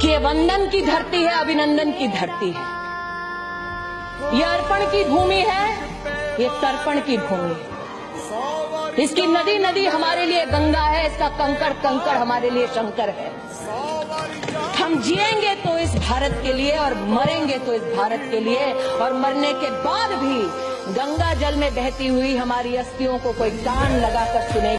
कि ये वंदन की धरती है, अभिनंदन की धरती है। ये अर्पण की भूमि है, ये तर्पण की भूमि है। इसकी नदी नदी हमारे लिए गंगा है, इसका कंकड़ कंकड़ हमारे लिए शंकर है। हम जिएँगे तो इस भारत के लिए और मरेंगे तो इस भारत के लिए, और मरने के बाद भी गंगा जल में बहती हुई हमारी अस्थियों को कोई कान लगाकर सुनेगा।